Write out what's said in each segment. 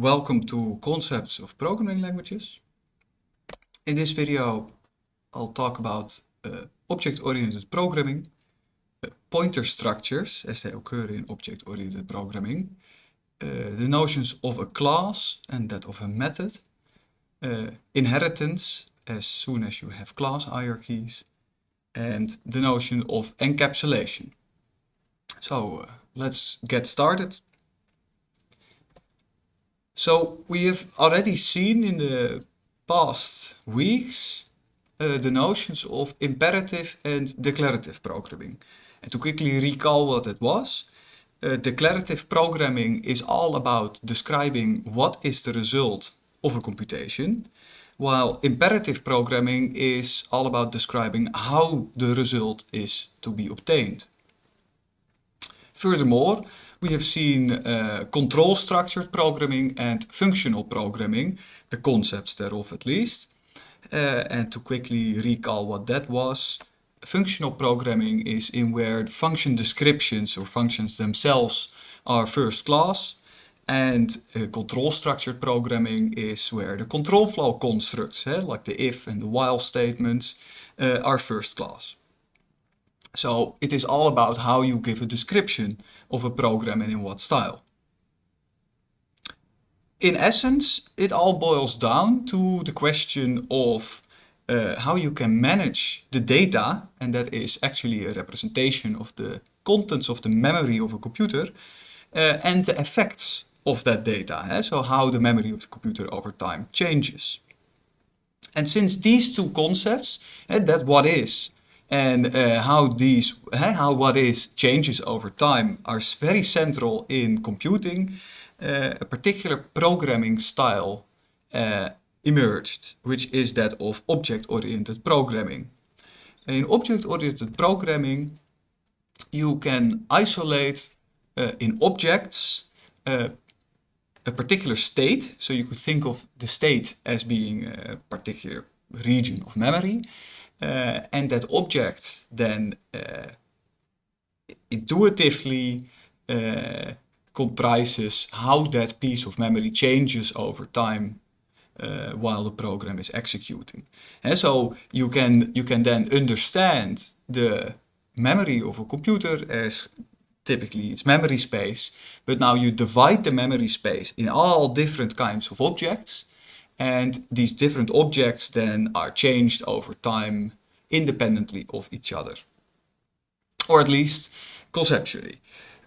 Welcome to Concepts of Programming Languages. In this video I'll talk about uh, object-oriented programming, uh, pointer structures as they occur in object-oriented programming, uh, the notions of a class and that of a method, uh, inheritance as soon as you have class hierarchies, and the notion of encapsulation. So uh, let's get started. So we have already seen in the past weeks uh, the notions of imperative and declarative programming. And to quickly recall what it was, uh, declarative programming is all about describing what is the result of a computation, while imperative programming is all about describing how the result is to be obtained. Furthermore, we have seen uh, control structured programming and functional programming, the concepts thereof at least. Uh, and to quickly recall what that was, functional programming is in where function descriptions or functions themselves are first class. And uh, control structured programming is where the control flow constructs, eh, like the if and the while statements, uh, are first class. So it is all about how you give a description of a program and in what style. In essence, it all boils down to the question of uh, how you can manage the data, and that is actually a representation of the contents of the memory of a computer, uh, and the effects of that data, eh? so how the memory of the computer over time changes. And since these two concepts, eh, that what is and uh, how these, uh, how what is changes over time are very central in computing, uh, a particular programming style uh, emerged, which is that of object-oriented programming. In object-oriented programming, you can isolate in objects a particular state. So you could think of the state as being a particular region of memory. Uh, and that object then uh, intuitively uh, comprises how that piece of memory changes over time while the program is executing. And so you can, you can then understand the memory of a computer as typically its memory space, but now you divide the memory space in all different kinds of objects and these different objects then are changed over time independently of each other. Or at least conceptually.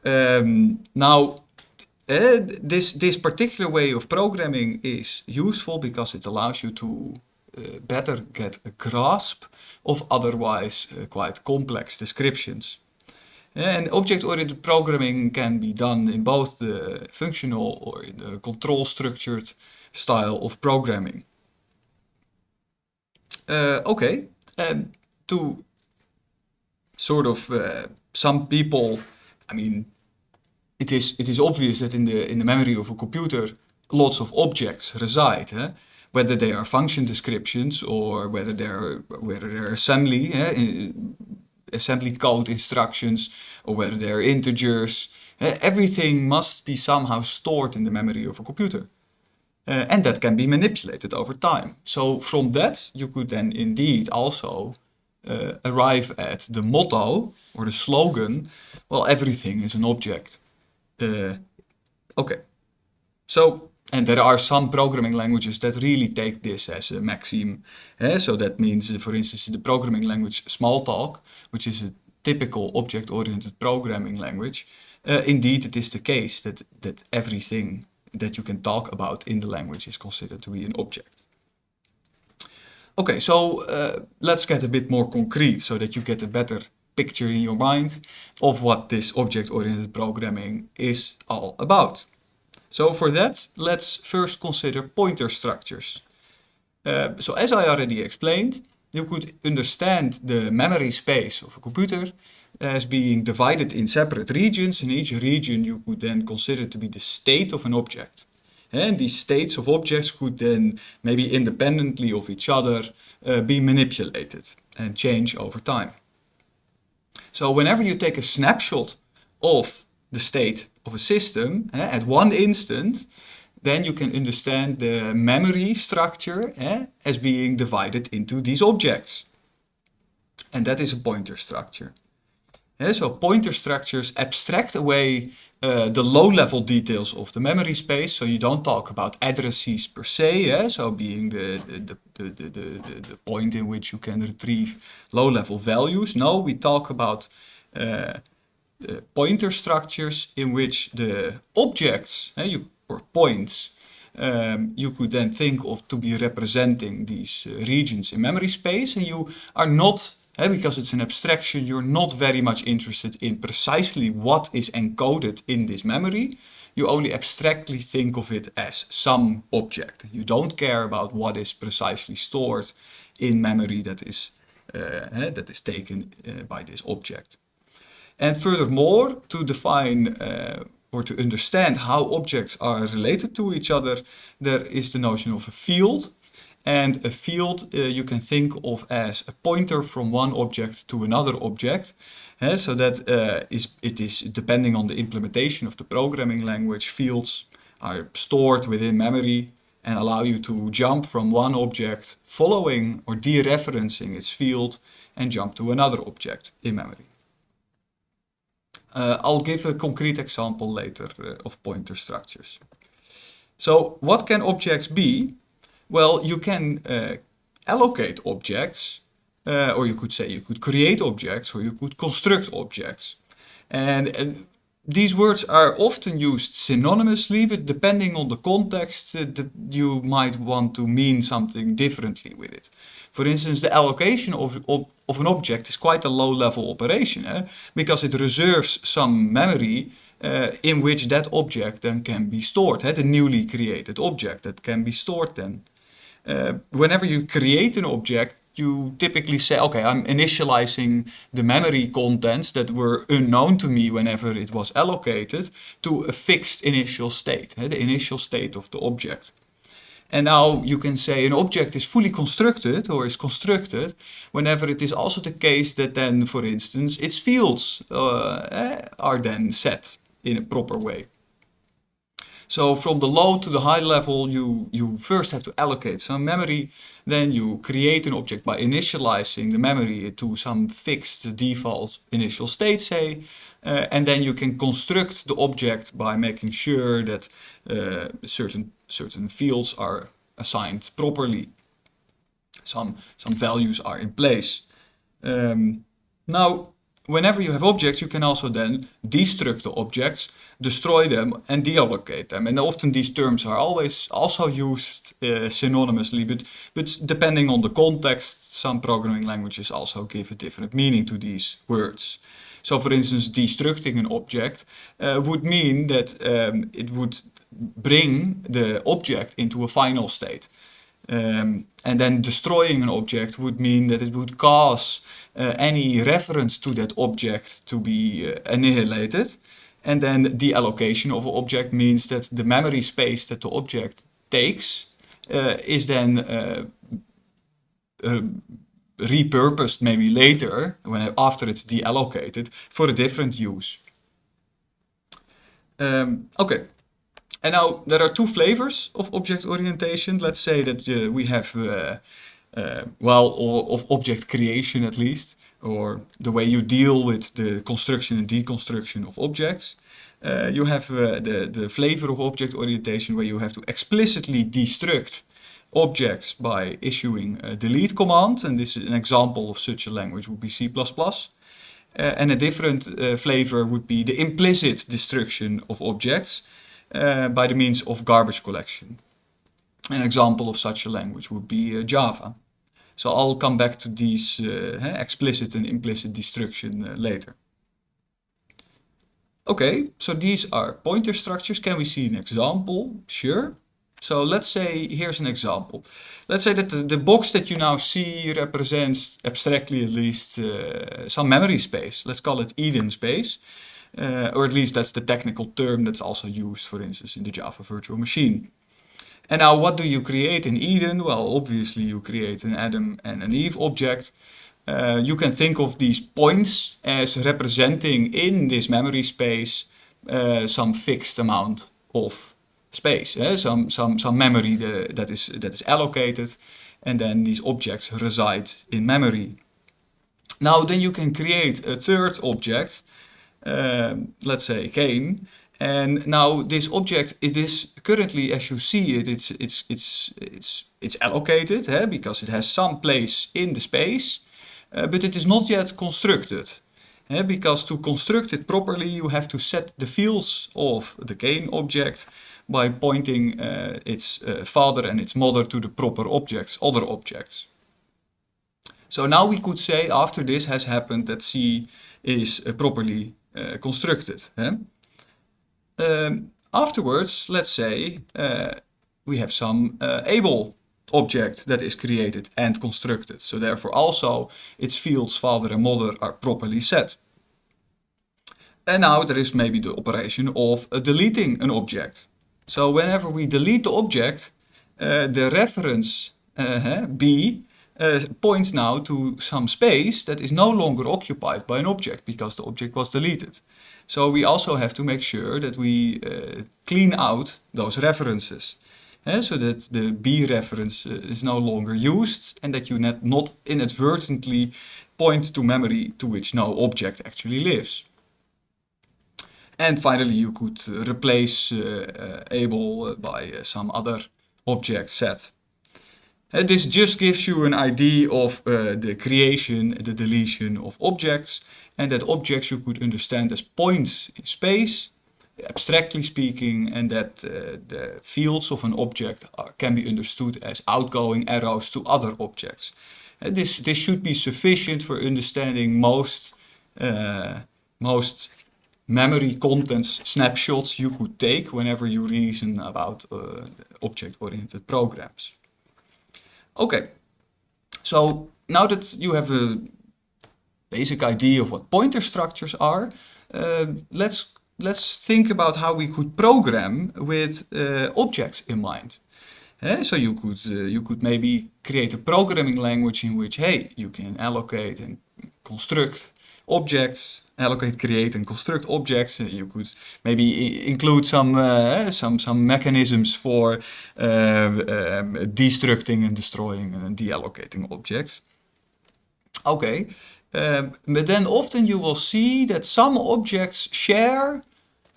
Um, now, uh, this, this particular way of programming is useful because it allows you to uh, better get a grasp of otherwise uh, quite complex descriptions. And object-oriented programming can be done in both the functional or in the control structured style of programming. Uh, okay, um, to sort of uh, some people, I mean, it is it is obvious that in the in the memory of a computer, lots of objects reside. Eh? Whether they are function descriptions or whether they're whether they're assembly, eh? assembly code instructions, or whether they're integers. Eh? Everything must be somehow stored in the memory of a computer. Uh, and that can be manipulated over time. So from that, you could then indeed also uh, arrive at the motto or the slogan, well, everything is an object. Uh, okay, so, and there are some programming languages that really take this as a maxim. Eh? So that means, for instance, the programming language Smalltalk, which is a typical object-oriented programming language, indeed it is the case that, that everything that you can talk about in the language is considered to be an object. Okay, so uh, let's get a bit more concrete so that you get a better picture in your mind of what this object-oriented programming is all about. So for that, let's first consider pointer structures. Uh, so as I already explained, you could understand the memory space of a computer as being divided in separate regions. In each region you could then consider to be the state of an object. And these states of objects could then, maybe independently of each other, uh, be manipulated and change over time. So whenever you take a snapshot of the state of a system, at one instant, then you can understand the memory structure eh, as being divided into these objects. And that is a pointer structure. Yeah, so pointer structures abstract away uh, the low-level details of the memory space. So you don't talk about addresses per se, yeah? so being the, the, the, the, the, the point in which you can retrieve low-level values. No, we talk about uh, pointer structures in which the objects, uh, you, or points, um, you could then think of to be representing these uh, regions in memory space and you are not because it's an abstraction, you're not very much interested in precisely what is encoded in this memory. You only abstractly think of it as some object. You don't care about what is precisely stored in memory that is, uh, that is taken uh, by this object. And furthermore, to define uh, or to understand how objects are related to each other, there is the notion of a field. And a field uh, you can think of as a pointer from one object to another object. Uh, so that uh, is, it is depending on the implementation of the programming language, fields are stored within memory and allow you to jump from one object following or dereferencing its field and jump to another object in memory. Uh, I'll give a concrete example later uh, of pointer structures. So what can objects be? Well, you can uh, allocate objects, uh, or you could say you could create objects, or you could construct objects. And, and these words are often used synonymously, but depending on the context, uh, you might want to mean something differently with it. For instance, the allocation of, of, of an object is quite a low-level operation, eh? because it reserves some memory uh, in which that object then can be stored, eh? the newly created object that can be stored then. Uh, whenever you create an object, you typically say, okay, I'm initializing the memory contents that were unknown to me whenever it was allocated to a fixed initial state, the initial state of the object. And now you can say an object is fully constructed or is constructed whenever it is also the case that then, for instance, its fields uh, eh, are then set in a proper way. So from the low to the high level, you, you first have to allocate some memory, then you create an object by initializing the memory to some fixed default initial state, say, uh, and then you can construct the object by making sure that uh, certain, certain fields are assigned properly. Some, some values are in place. Um, now, whenever you have objects, you can also then destruct the objects, destroy them and deallocate them. And often these terms are always also used uh, synonymously, but, but depending on the context, some programming languages also give a different meaning to these words. So for instance, destructing an object uh, would mean that um, it would bring the object into a final state. Um, and then destroying an object would mean that it would cause uh, any reference to that object to be uh, annihilated. And then the allocation of an object means that the memory space that the object takes uh, is then repurposed maybe later, when after it's deallocated, for a different use. Um, okay, and now there are two flavors of object orientation. Let's say that uh, we have, uh, uh, well, or, of object creation at least, or the way you deal with the construction and deconstruction of objects. Uh, you have uh, the, the flavor of object orientation where you have to explicitly destruct objects by issuing a delete command. And this is an example of such a language would be C++. Uh, and a different flavor would be the implicit destruction of objects uh, by the means of garbage collection. An example of such a language would be uh, Java. So I'll come back to these uh, explicit and implicit destruction later. Okay, so these are pointer structures. Can we see an example? Sure. So let's say, here's an example. Let's say that the, the box that you now see represents, abstractly at least, some memory space. Let's call it Eden space. Uh, or at least that's the technical term that's also used, for instance, in the Java virtual machine. And now what do you create in Eden? Well, obviously you create an Adam and an Eve object. Uh, you can think of these points as representing in this memory space uh, some fixed amount of space, eh? some, some, some memory the, that, is, that is allocated, and then these objects reside in memory. Now then you can create a third object, um, let's say Cain, and now this object, it is currently, as you see it, it's, it's, it's, it's, it's allocated eh, because it has some place in the space, uh, but it is not yet constructed. Eh, because to construct it properly, you have to set the fields of the Cain object by pointing uh, its uh, father and its mother to the proper objects, other objects. So now we could say after this has happened that C is properly constructed. Eh? Um, afterwards, let's say uh, we have some uh, Abel object that is created and constructed. So therefore also its fields father and mother are properly set. And now there is maybe the operation of deleting an object. So whenever we delete the object, uh, the reference uh, B uh, points now to some space that is no longer occupied by an object because the object was deleted. So we also have to make sure that we uh, clean out those references. Uh, so that the B reference uh, is no longer used and that you not, inadvertently point to memory to which no object actually lives. And finally you could uh, replace uh, Abel by some other object Seth. This just gives you an idea of uh, the creation, the deletion of objects, and that objects you could understand as points in space, abstractly speaking, and that uh, the fields of an object are, can be understood as outgoing arrows to other objects. Uh, this, this should be sufficient for understanding most, uh, most memory contents snapshots you could take whenever you reason about uh, object-oriented programs. Okay, so now that you have a basic idea of what pointer structures are, uh, let's let's think about how we could program with uh, objects in mind. Uh, so you could uh, you could maybe create a programming language in which hey you can allocate and construct objects, allocate, create, and construct objects. Uh, you could maybe include some uh, some some mechanisms for uh, um, destructing and destroying and deallocating objects. Okay, um, but then often you will see that some objects share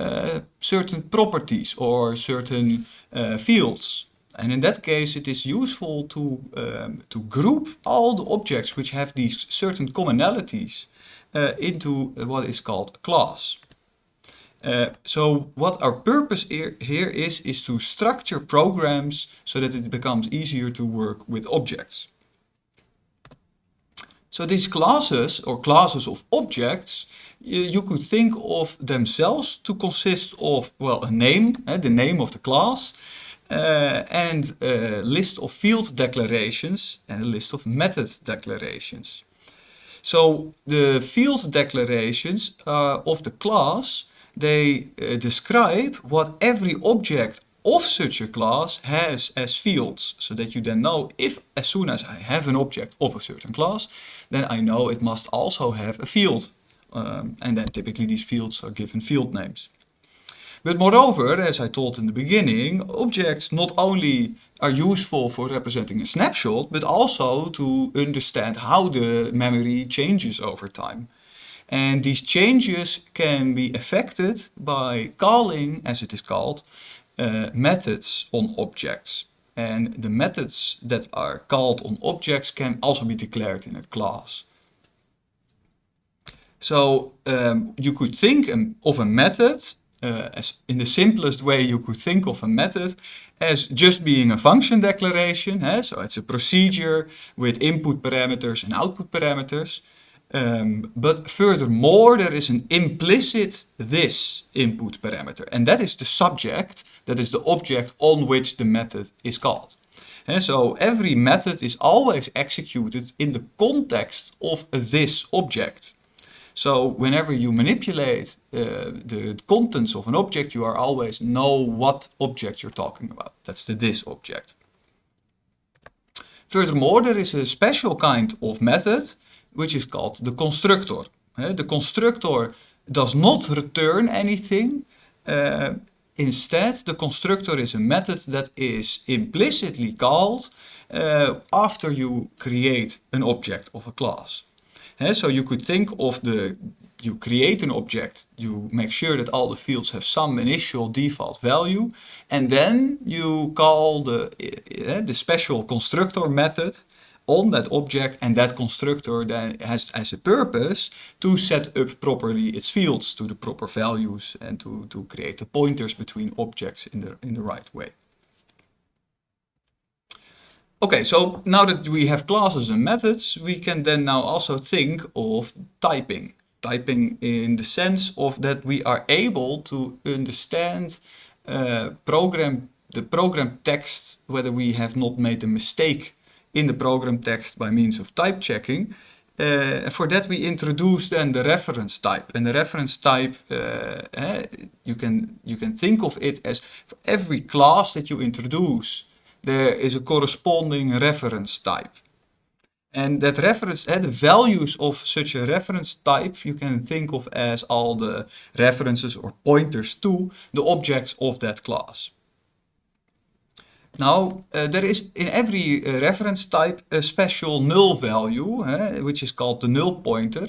uh, certain properties or certain uh, fields. And in that case, it is useful to, um, to group all the objects which have these certain commonalities uh, into what is called a class. Uh, so what our purpose here, here is, is to structure programs so that it becomes easier to work with objects. So these classes or classes of objects, you, you could think of themselves to consist of, well, a name, uh, the name of the class, uh, and a list of field declarations and a list of method declarations. So the field declarations uh, of the class, they uh, describe what every object of such a class has as fields, so that you then know if as soon as I have an object of a certain class, then I know it must also have a field. Um, and then typically these fields are given field names. But moreover, as I told in the beginning, objects not only are useful for representing a snapshot, but also to understand how the memory changes over time. And these changes can be affected by calling, as it is called, uh, methods on objects. And the methods that are called on objects can also be declared in a class. So um, you could think of a method uh, as in the simplest way you could think of a method as just being a function declaration. Eh? So it's a procedure with input parameters and output parameters. Um, but furthermore, there is an implicit this input parameter. And that is the subject, that is the object on which the method is called. And so every method is always executed in the context of this object. So whenever you manipulate uh, the contents of an object, you are always know what object you're talking about. That's the this object. Furthermore, there is a special kind of method which is called the constructor. Uh, the constructor does not return anything. Uh, instead the constructor is a method that is implicitly called uh, after you create an object of a class. So you could think of the, you create an object, you make sure that all the fields have some initial default value, and then you call the, uh, the special constructor method on that object and that constructor then has as a purpose to set up properly its fields to the proper values and to, to create the pointers between objects in the, in the right way. Okay, so now that we have classes and methods, we can then now also think of typing. Typing in the sense of that we are able to understand uh, program the program text, whether we have not made a mistake in the program text by means of type checking. Uh, for that we introduce then the reference type. And the reference type, uh, eh, you, can, you can think of it as for every class that you introduce, there is a corresponding reference type. And that reference, uh, the values of such a reference type, you can think of as all the references or pointers to the objects of that class. Now, uh, there is in every uh, reference type a special null value, uh, which is called the null pointer.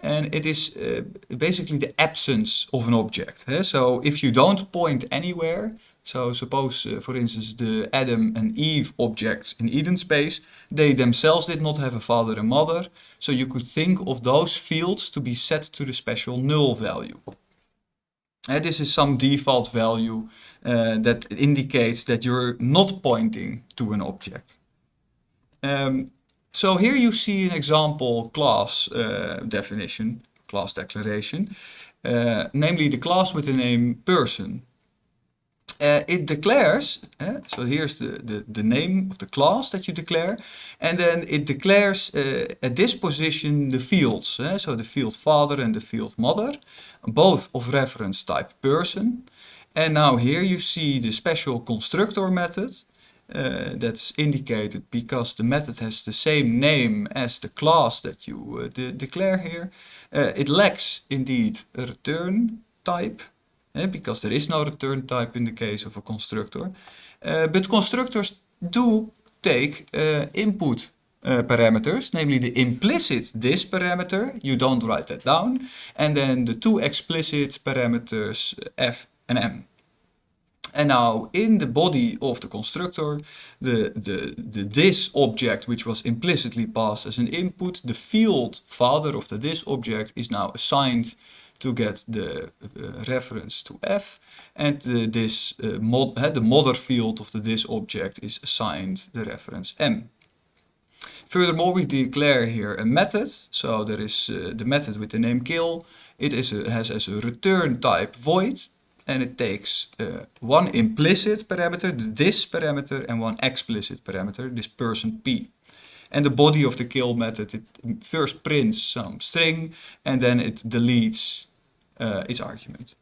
And it is uh, basically the absence of an object. So if you don't point anywhere, so suppose, uh, for instance, the Adam and Eve objects in Eden space, they themselves did not have a father and mother. So you could think of those fields to be set to the special null value. And this is some default value uh, that indicates that you're not pointing to an object. Um, so here you see an example class uh, definition, class declaration, namely the class with the name person. Uh, it declares, uh, so here's the, the, the name of the class that you declare, and then it declares uh, at this position the fields, uh, so the field father and the field mother, both of reference type person. And now here you see the special constructor method, uh, that's indicated because the method has the same name as the class that you uh, de declare here. it lacks indeed a return type, because there is no return type in the case of a constructor. Uh, but constructors do take uh, input uh, parameters, namely the implicit this parameter, you don't write that down, and then the two explicit parameters f and m. And now in the body of the constructor, the, the, the this object, which was implicitly passed as an input, the field father of the this object is now assigned to get the uh, reference to f and this uh, mod uh, the mother field of the this object is assigned the reference m. Furthermore, we declare here a method. So there is uh, the method with the name kill. It is a, has as a return type void and it takes uh, one implicit parameter, this parameter, and one explicit parameter, this person p. And the body of the kill method, it first prints some string and then it deletes uh, its argument.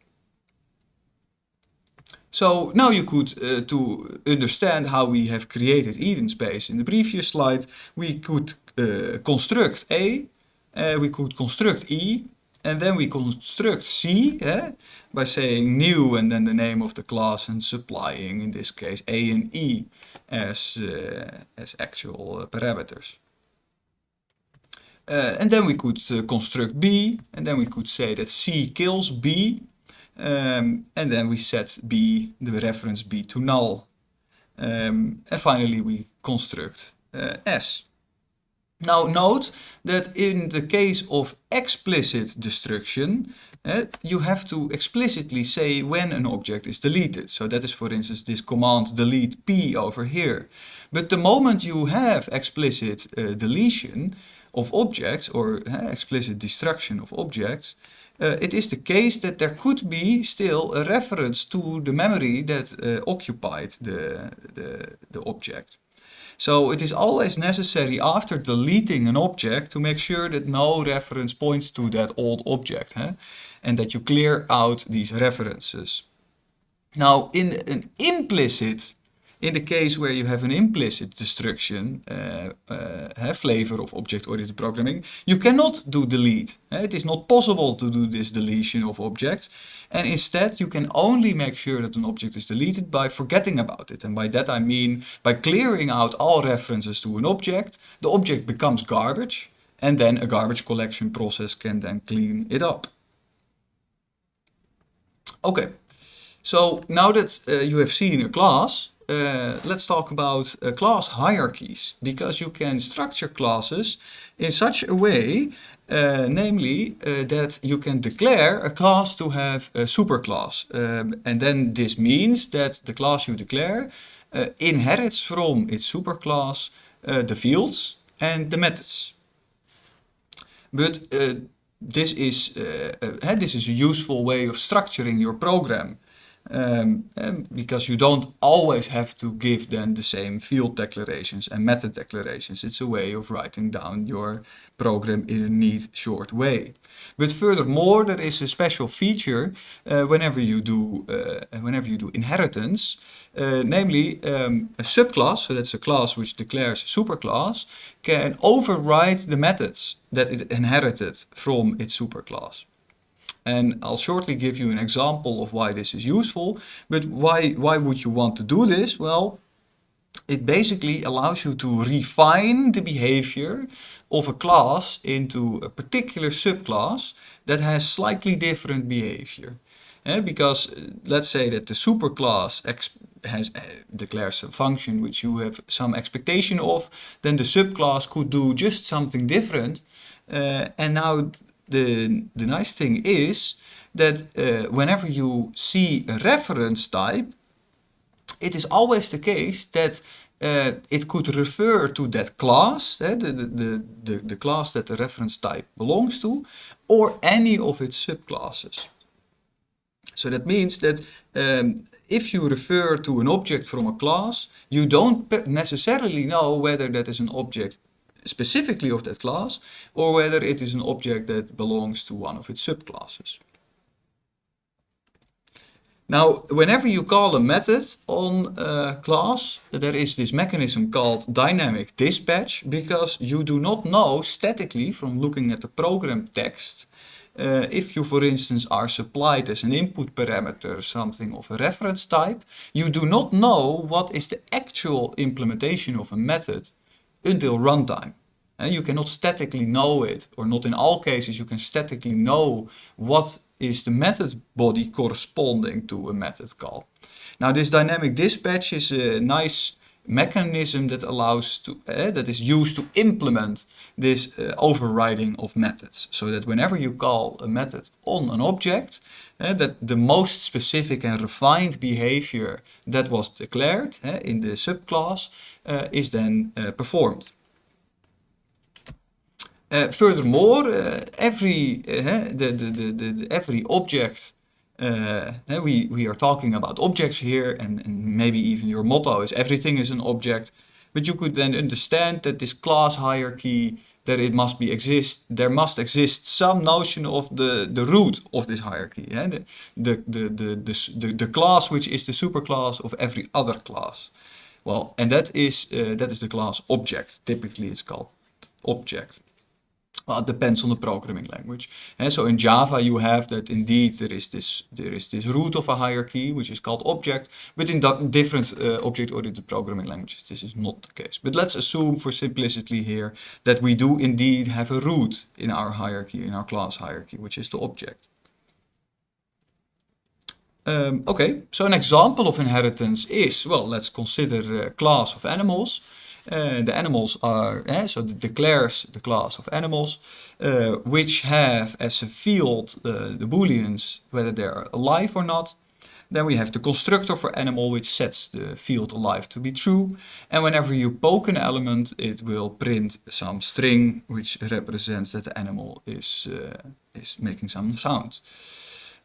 So now you could, uh, to understand how we have created Eden space in the previous slide, we could uh, construct A, uh, we could construct E, and then we construct C eh, by saying new and then the name of the class and supplying, in this case, A and E as, as actual parameters. Uh, and then we could uh, construct B, and then we could say that C kills B, um, and then we set B, the reference B to null. Um, and finally we construct uh, S. Now note that in the case of explicit destruction, you have to explicitly say when an object is deleted. So that is for instance this command delete p over here. But the moment you have explicit deletion of objects or uh, explicit destruction of objects, uh, it is the case that there could be still a reference to the memory that uh, occupied the, the, the object. So it is always necessary after deleting an object to make sure that no reference points to that old object huh? and that you clear out these references. Now in an implicit in the case where you have an implicit destruction, uh, uh, flavor of object-oriented programming, you cannot do delete. It is not possible to do this deletion of objects. And instead, you can only make sure that an object is deleted by forgetting about it. And by that I mean by clearing out all references to an object, the object becomes garbage, and then a garbage collection process can then clean it up. Okay, so now that uh, you have seen a class, uh, let's talk about uh, class hierarchies because you can structure classes in such a way, uh, namely uh, that you can declare a class to have a superclass. Um, and then this means that the class you declare uh, inherits from its superclass the fields and the methods. But this is, this is a useful way of structuring your program. Um, because you don't always have to give them the same field declarations and method declarations. It's a way of writing down your program in a neat, short way. But furthermore, there is a special feature uh, whenever you do uh, whenever you do inheritance, uh, namely um, a subclass, so that's a class which declares a superclass, can override the methods that it inherited from its superclass. And I'll shortly give you an example of why this is useful. But why, why would you want to do this? Well, it basically allows you to refine the behavior of a class into a particular subclass that has slightly different behavior. Eh, because uh, let's say that the superclass has uh, declares a function which you have some expectation of, then the subclass could do just something different. Uh, and now the, the nice thing is that uh, whenever you see a reference type, it is always the case that uh, it could refer to that class, uh, the, the, the, the class that the reference type belongs to, or any of its subclasses. So that means that um, if you refer to an object from a class, you don't necessarily know whether that is an object specifically of that class or whether it is an object that belongs to one of its subclasses. Now, whenever you call a method on a class, there is this mechanism called dynamic dispatch because you do not know statically from looking at the program text uh, if you, for instance, are supplied as an input parameter something of a reference type, you do not know what is the actual implementation of a method until runtime. And you cannot statically know it, or not in all cases you can statically know what is the method body corresponding to a method call. Now this dynamic dispatch is a nice mechanism that allows to uh, that is used to implement this uh, overriding of methods. So that whenever you call a method on an object uh, that the most specific and refined behavior that was declared in the subclass is then performed. Furthermore, every the, the, the, the, every object we we are talking about objects here, and, and maybe even your motto is everything is an object. But you could then understand that this class hierarchy that it must be exist, there must exist some notion of the, the root of this hierarchy. Yeah? The, the, the, the, the, the, class which is the superclass of every other class. Well, and that is, uh, that is the class object. Typically it's called object. Well, it depends on the programming language. And so in Java you have that indeed there is this there is this root of a hierarchy which is called object, but in different uh, object-oriented programming languages this is not the case. But let's assume for simplicity here that we do indeed have a root in our hierarchy, in our class hierarchy, which is the object. Um, okay, so an example of inheritance is, well, let's consider a class of animals. Uh, the animals are, uh, so it declares the class of animals, uh, which have as a field the booleans, whether they're alive or not. Then we have the constructor for animal, which sets the field alive to be true. And whenever you poke an element, it will print some string, which represents that the animal is, is making some sound.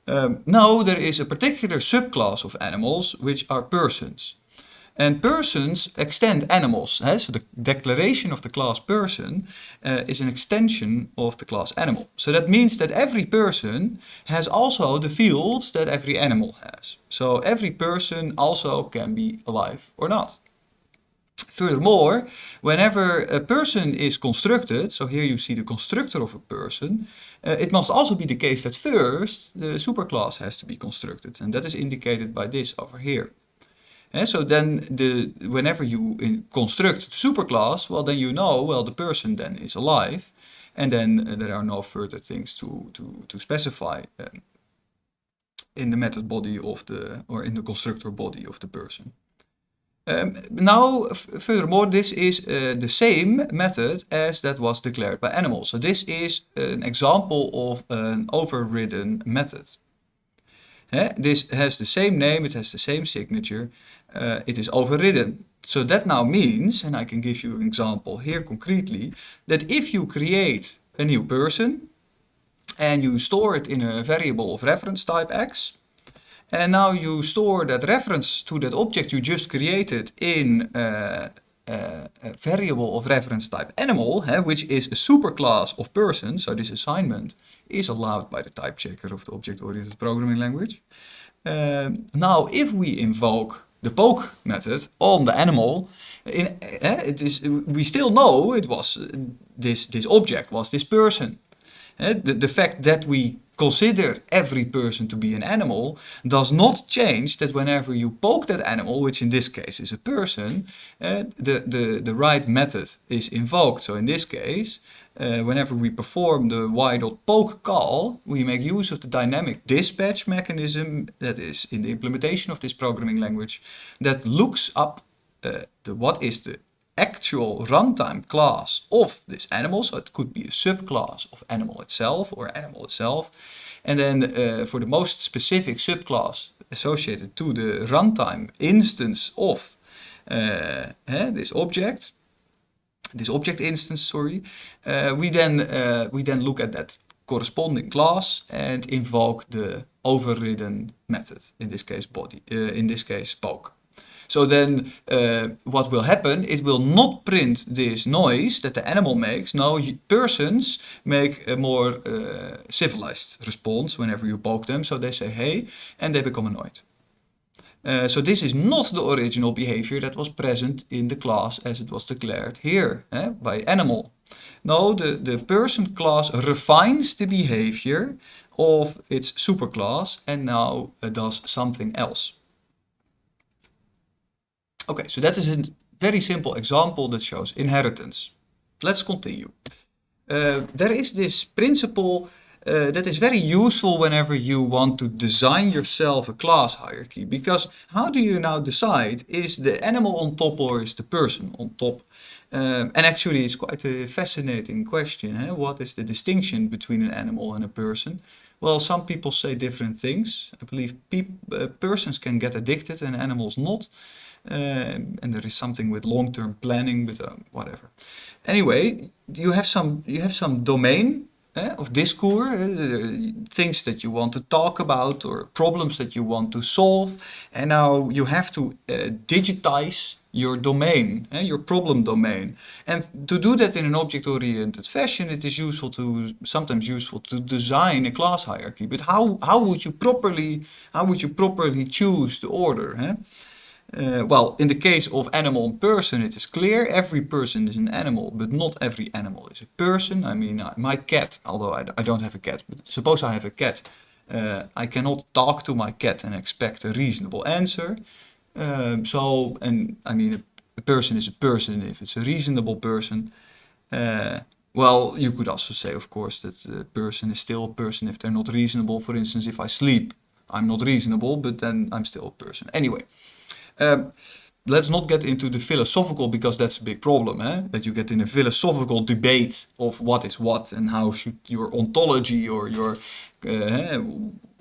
Um, now there is a particular subclass of animals, which are persons. And persons extend animals. Eh? So the declaration of the class person uh, is an extension of the class animal. So that means that every person has also the fields that every animal has. So every person also can be alive or not. Furthermore, whenever a person is constructed, so here you see the constructor of a person, uh, it must also be the case that first the superclass has to be constructed. And that is indicated by this over here. And so then the whenever you construct the superclass, well then you know, well the person then is alive. And then uh, there are no further things to, to, to specify um, in the method body of the, or in the constructor body of the person. Um, now, furthermore, this is uh, the same method as that was declared by animals. So this is an example of an overridden method. Eh? This has the same name, it has the same signature, uh, it is overridden. So that now means, and I can give you an example here concretely, that if you create a new person and you store it in a variable of reference type x, and now you store that reference to that object you just created in uh, a variable of reference type animal, which is a superclass of person, so this assignment is allowed by the type checker of the object-oriented programming language. Now, if we invoke the poke method on the animal, in, uh, it is, we still know it was this, this object was this person. the, the fact that we consider every person to be an animal does not change that whenever you poke that animal, which in this case is a person, uh, the, the, the right method is invoked. So in this case, uh, whenever we perform the y.poke call, we make use of the dynamic dispatch mechanism that is in the implementation of this programming language that looks up uh, the, what is the actual runtime class of this animal. So it could be a subclass of animal itself or animal itself. And then uh, for the most specific subclass associated to the runtime instance of uh, eh, this object, this object instance, sorry, uh, we then uh, we then look at that corresponding class and invoke the overridden method. In this case, body. Uh, in this case, poke. So then uh, what will happen, it will not print this noise that the animal makes. Now persons make a more uh, civilized response whenever you poke them. So they say hey and they become annoyed. Uh, so this is not the original behavior that was present in the class as it was declared here eh, by animal. No, the, the person class refines the behavior of its superclass and now uh, does something else. Okay, so that is a very simple example that shows inheritance. Let's continue. Uh, there is this principle uh, that is very useful whenever you want to design yourself a class hierarchy. Because how do you now decide, is the animal on top or is the person on top? Um, and actually it's quite a fascinating question. Eh? What is the distinction between an animal and a person? Well, some people say different things. I believe uh, persons can get addicted and animals not. Uh, and there is something with long-term planning, but uh, whatever. Anyway, you have some you have some domain of discourse, things that you want to talk about or problems that you want to solve, and now you have to uh, digitize your domain, eh, your problem domain. And to do that in an object-oriented fashion, it is useful to sometimes useful to design a class hierarchy. But how how would you properly how would you properly choose the order? Uh, well, in the case of animal and person, it is clear every person is an animal, but not every animal is a person. I mean, my cat, although I, I, don't have a cat, but suppose I have a cat, uh, I cannot talk to my cat and expect a reasonable answer. Um, so, and I mean, a, a, person is a person if it's a reasonable person. Uh, well, you could also say, of course, that a person is still a person if they're not reasonable. For instance, if I sleep, I'm not reasonable, but then I'm still a person. Anyway. Um, let's not get into the philosophical because that's a big problem eh? that you get in a philosophical debate of what is what and how should your ontology or your uh,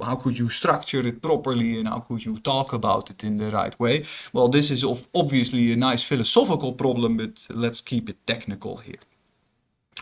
how could you structure it properly and how could you talk about it in the right way well this is obviously a nice philosophical problem but let's keep it technical here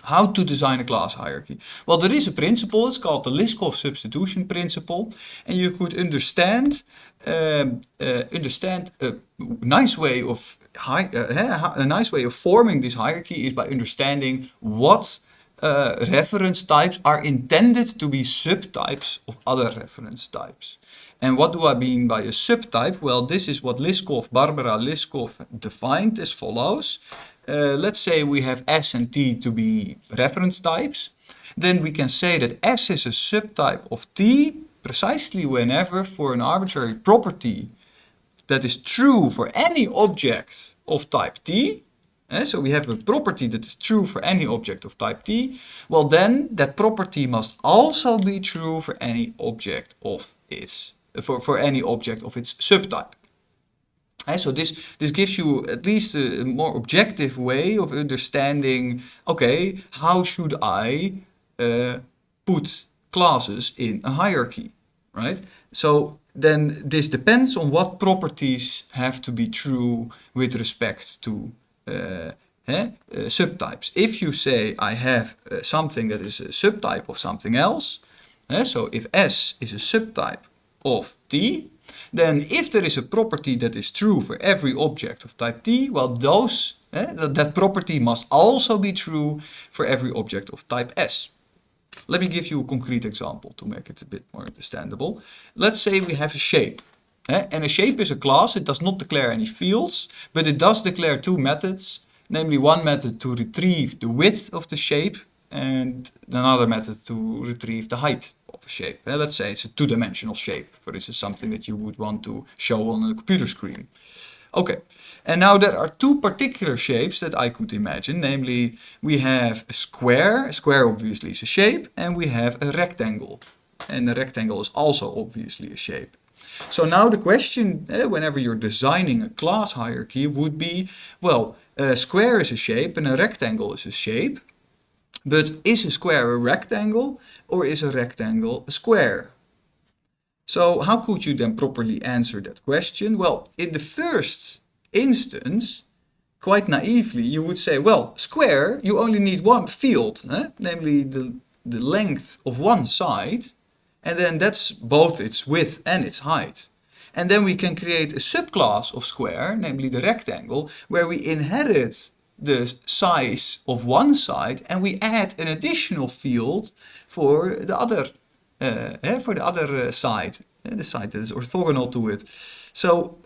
How to design a class hierarchy? Well, there is a principle, it's called the Liskov substitution principle, and you could understand um, uh, understand a nice way of hi uh, a nice way of forming this hierarchy is by understanding what uh, reference types are intended to be subtypes of other reference types. And what do I mean by a subtype? Well, this is what Liskov, Barbara Liskov defined as follows. Uh, let's say we have S and T to be reference types. Then we can say that S is a subtype of T precisely whenever for an arbitrary property that is true for any object of type T, eh, so we have a property that is true for any object of type T, well then that property must also be true for any object of its, for, for any object of its subtype. Eh, so this, this gives you at least a more objective way of understanding, okay, how should I uh, put classes in a hierarchy, right? So then this depends on what properties have to be true with respect to uh, uh, subtypes. If you say I have uh, something that is a subtype of something else, eh, so if S is a subtype of T, then if there is a property that is true for every object of type T, well those, eh, that, that property must also be true for every object of type S. Let me give you a concrete example to make it a bit more understandable. Let's say we have a shape. Eh? And a shape is a class, it does not declare any fields, but it does declare two methods, namely one method to retrieve the width of the shape and another method to retrieve the height of a shape. Eh? Let's say it's a two-dimensional shape, for this is something that you would want to show on a computer screen. Okay, and now there are two particular shapes that I could imagine, namely we have a square, a square obviously is a shape, and we have a rectangle. And a rectangle is also obviously a shape. So now the question, eh, whenever you're designing a class hierarchy, would be, well, a square is a shape and a rectangle is a shape, but is a square a rectangle or is a rectangle a square? So how could you then properly answer that question? Well, in the first instance, quite naively, you would say, well, square, you only need one field, eh? namely the, the length of one side, and then that's both its width and its height. And then we can create a subclass of square, namely the rectangle, where we inherit the size of one side and we add an additional field for the other uh, for the other uh, side, the side that is orthogonal to it. So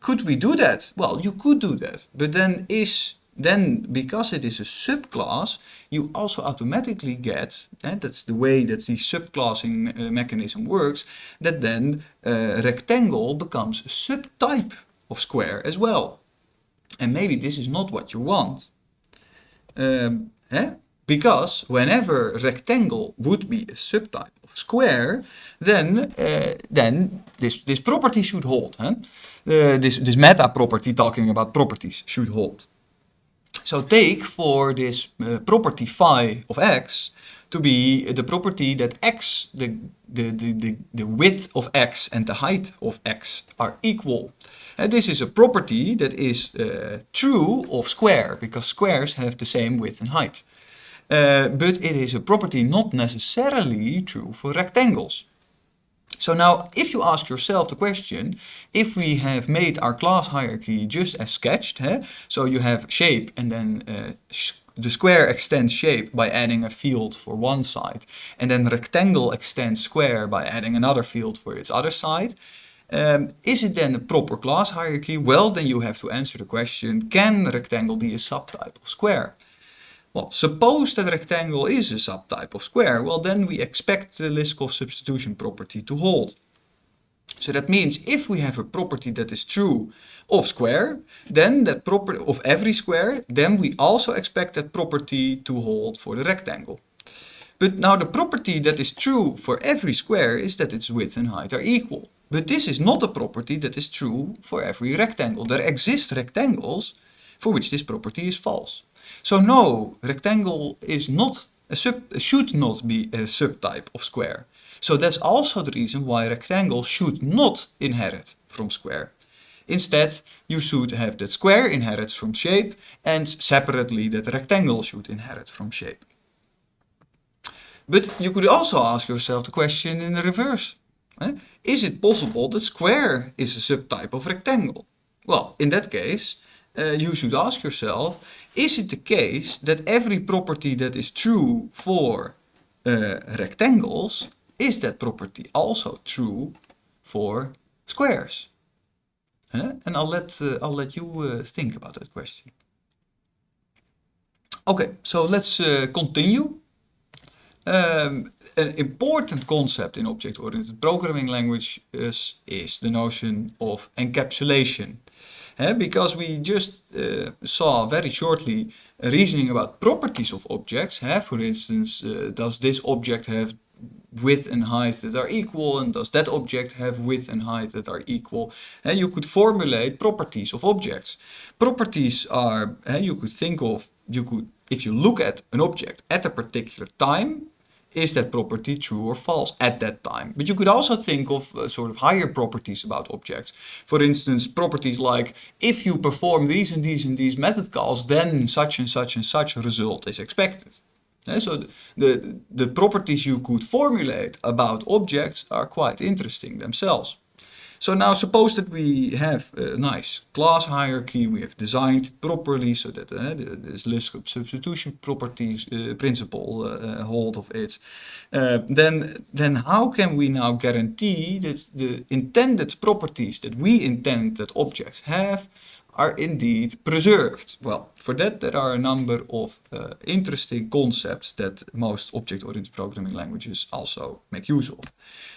could we do that? Well, you could do that, but then is then because it is a subclass, you also automatically get, eh, that's the way that the subclassing uh, mechanism works, that then uh, rectangle becomes a subtype of square as well. And maybe this is not what you want. Um, eh? Because whenever rectangle would be a subtype of square, then uh, then this this property should hold. Huh? Uh, this this meta property talking about properties should hold. So take for this uh, property phi of x to be the property that x, the, the, the, the, width of x and the height of x are equal. And this is a property that is uh, true of square, because squares have the same width and height. Uh, but it is a property not necessarily true for rectangles. So now, if you ask yourself the question, if we have made our class hierarchy just as sketched, eh? so you have shape and then uh, the square extends shape by adding a field for one side, and then rectangle extends square by adding another field for its other side, um, is it then a proper class hierarchy? Well, then you have to answer the question, can rectangle be a subtype of square? Well, suppose that rectangle is a subtype of square, well then we expect the Liskov substitution property to hold. So that means if we have a property that is true of square, then that property of every square, then we also expect that property to hold for the rectangle. But now the property that is true for every square is that its width and height are equal. But this is not a property that is true for every rectangle. There exist rectangles for which this property is false. So no, rectangle is not a sub, should not be a subtype of square. So that's also the reason why rectangle should not inherit from square. Instead, you should have that square inherits from shape and separately that rectangle should inherit from shape. But you could also ask yourself the question in the reverse. Eh? Is it possible that square is a subtype of rectangle? Well, in that case, uh, you should ask yourself, is it the case that every property that is true for uh, rectangles, is that property also true for squares? Uh, and I'll let, uh, I'll let you uh, think about that question. Okay, so let's uh, continue. Um, an important concept in object-oriented programming languages is the notion of encapsulation. Because we just uh, saw very shortly reasoning about properties of objects. For instance, uh, does this object have width and height that are equal and does that object have width and height that are equal and you could formulate properties of objects properties are you could think of you could if you look at an object at a particular time is that property true or false at that time? But you could also think of uh, sort of higher properties about objects. For instance, properties like if you perform these and these and these method calls, then such and such and such result is expected. Yeah, so the, the, the properties you could formulate about objects are quite interesting themselves. So now suppose that we have a nice class hierarchy, we have designed it properly so that uh, this Liskov substitution properties uh, principle uh, hold of it. Uh, then, then how can we now guarantee that the intended properties that we intend that objects have are indeed preserved? Well, for that there are a number of uh, interesting concepts that most object-oriented programming languages also make use of.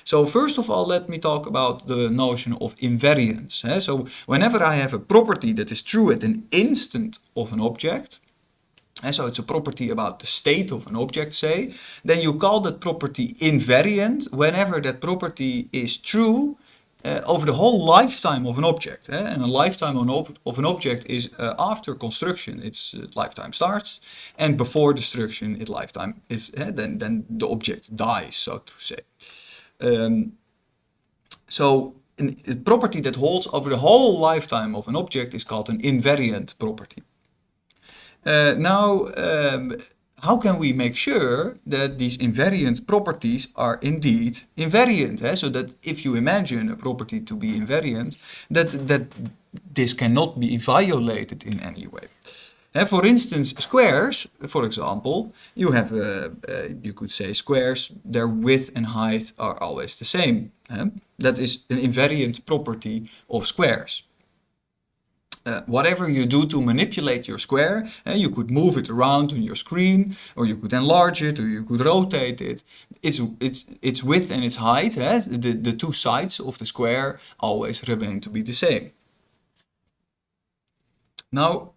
So first of all, let me talk about the notion of invariance. Eh? So whenever I have a property that is true at an instant of an object, and so it's a property about the state of an object, say, then you call that property invariant whenever that property is true uh, over the whole lifetime of an object. Eh? And a lifetime of an object is uh, after construction, its uh, lifetime starts, and before destruction, its lifetime is, eh, then, then the object dies, so to say. Um, so a property that holds over the whole lifetime of an object is called an invariant property. Now, um, how can we make sure that these invariant properties are indeed invariant? Eh? So that if you imagine a property to be invariant, that, that this cannot be violated in any way. Eh, for instance, squares, for example, you have, uh, uh, you could say squares, their width and height are always the same. Eh? That is an invariant property of squares. Uh, whatever you do to manipulate your square, uh, you could move it around on your screen, or you could enlarge it, or you could rotate it. Its, its, its width and its height, uh, the, the two sides of the square, always remain to be the same. Now,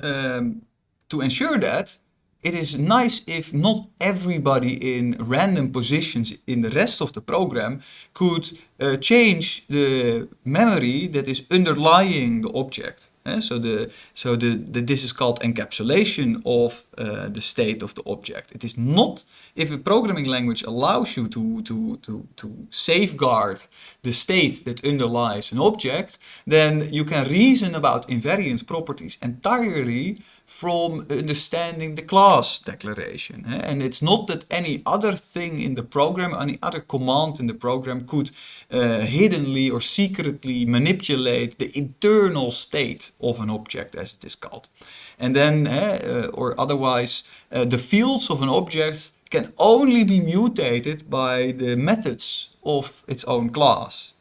um, to ensure that, it is nice if not everybody in random positions in the rest of the program could uh, change the memory that is underlying the object. Eh? So, the, so the, the, this is called encapsulation of uh, the state of the object. It is not, if a programming language allows you to, to, to, to safeguard the state that underlies an object, then you can reason about invariant properties entirely from understanding the class declaration. Eh? And it's not that any other thing in the program, any other command in the program could uh, hiddenly or secretly manipulate the internal state of an object as it is called. And then, uh, or otherwise, uh, the fields of an object can only be mutated by the methods of its own class.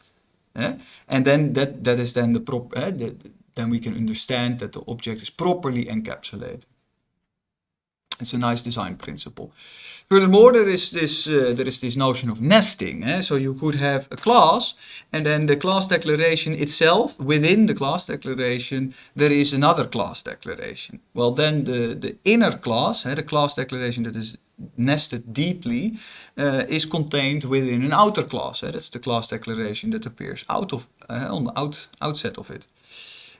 And then that, that is then the, prop, the, then we can understand that the object is properly encapsulated. It's a nice design principle. Furthermore, there is this uh, there is this notion of nesting. Eh? So you could have a class, and then the class declaration itself, within the class declaration, there is another class declaration. Well, then the the inner class, eh, the class declaration that is nested deeply, uh, is contained within an outer class. Eh? That's the class declaration that appears out of uh, on the out, outset of it.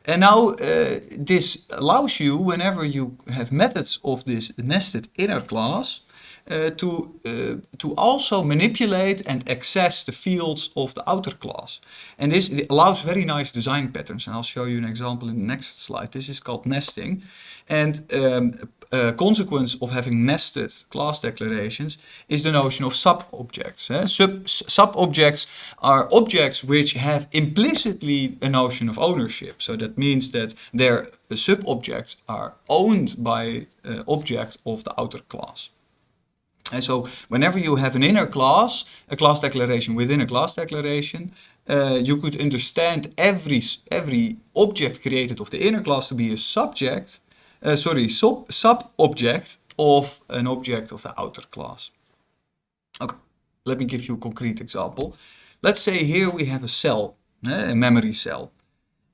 And now uh, this allows you, whenever you have methods of this nested inner class, uh, to, uh, to also manipulate and access the fields of the outer class. And this allows very nice design patterns. And I'll show you an example in the next slide. This is called nesting. And um, a consequence of having nested class declarations is the notion of sub-objects. Eh? Sub-objects are objects which have implicitly a notion of ownership. So that means that their sub-objects are owned by uh, object of the outer class. And so whenever you have an inner class, a class declaration within a class declaration, uh, you could understand every, every object created of the inner class to be a subject, uh, sorry, sub, sub-object of an object of the outer class. Okay, let me give you a concrete example. Let's say here we have a cell, uh, a memory cell.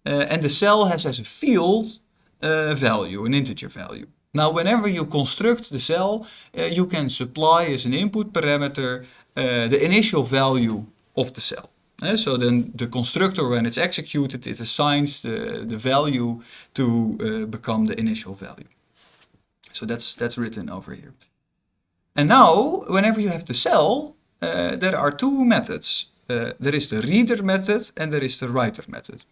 Uh, and the cell has as a field a value, an integer value. Now, whenever you construct the cell, uh, you can supply as an input parameter uh, the initial value of the cell. Uh, so then the constructor, when it's executed, it assigns the, the value to uh, become the initial value. So that's, that's written over here. And now, whenever you have the cell, uh, there are two methods. Uh, there is the reader method and there is the writer method.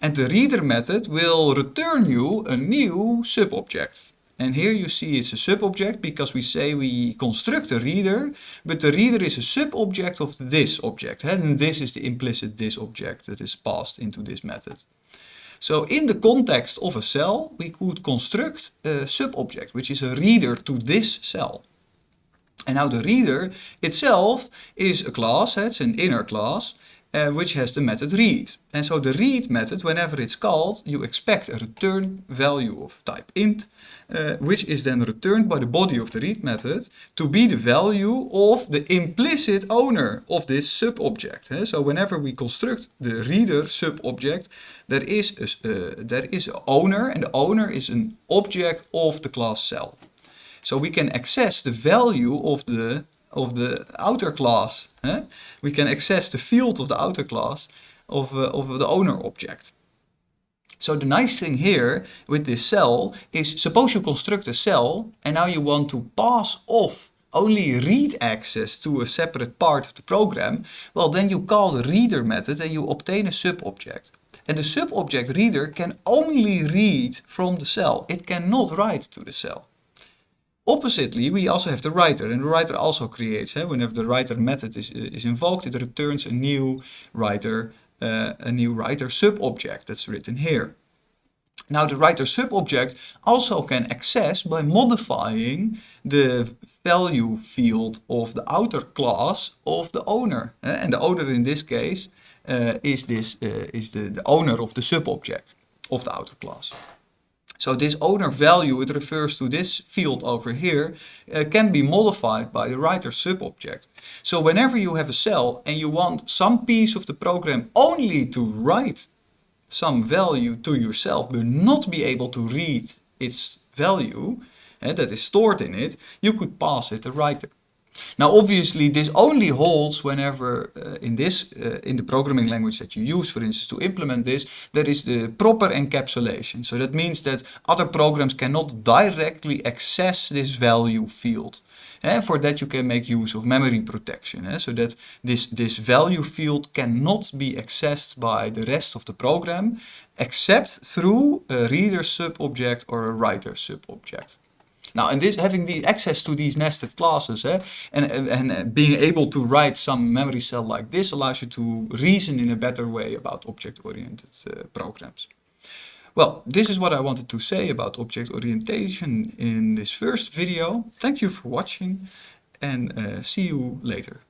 And the reader method will return you a new subobject. And here you see it's a subobject because we say we construct a reader, but the reader is a subobject of this object. And this is the implicit this object that is passed into this method. So in the context of a cell, we could construct a subobject, which is a reader to this cell. And now the reader itself is a class, it's an inner class, uh, which has the method read. And so the read method, whenever it's called, you expect a return value of type int, uh, which is then returned by the body of the read method to be the value of the implicit owner of this subobject. Uh, so whenever we construct the reader subobject, there is a, uh, there is an owner, and the owner is an object of the class cell. So we can access the value of the of the outer class. We can access the field of the outer class of, uh, of the owner object. So the nice thing here with this cell is suppose you construct a cell and now you want to pass off only read access to a separate part of the program, well then you call the reader method and you obtain a sub-object. And the sub-object reader can only read from the cell. It cannot write to the cell. Oppositely, we also have the writer, and the writer also creates. Eh? Whenever the writer method is, is invoked, it returns a new writer, uh, a new writer sub-object that's written here. Now the writer sub-object also can access by modifying the value field of the outer class of the owner. Eh? And the owner in this case uh, is, this, uh, is the, the owner of the sub-object of the outer class. So this owner value, it refers to this field over here, uh, can be modified by the writer subobject. So whenever you have a cell and you want some piece of the program only to write some value to yourself, but not be able to read its value uh, that is stored in it, you could pass it the writer. Now obviously this only holds whenever uh, in this, uh, in the programming language that you use for instance to implement this, there is the proper encapsulation. So that means that other programs cannot directly access this value field. And eh, for that you can make use of memory protection, eh? so that this, this value field cannot be accessed by the rest of the program except through a reader subobject or a writer subobject. Now, and this having the access to these nested classes eh, and, and being able to write some memory cell like this allows you to reason in a better way about object-oriented uh, programs. Well, this is what I wanted to say about object orientation in this first video. Thank you for watching and uh, see you later.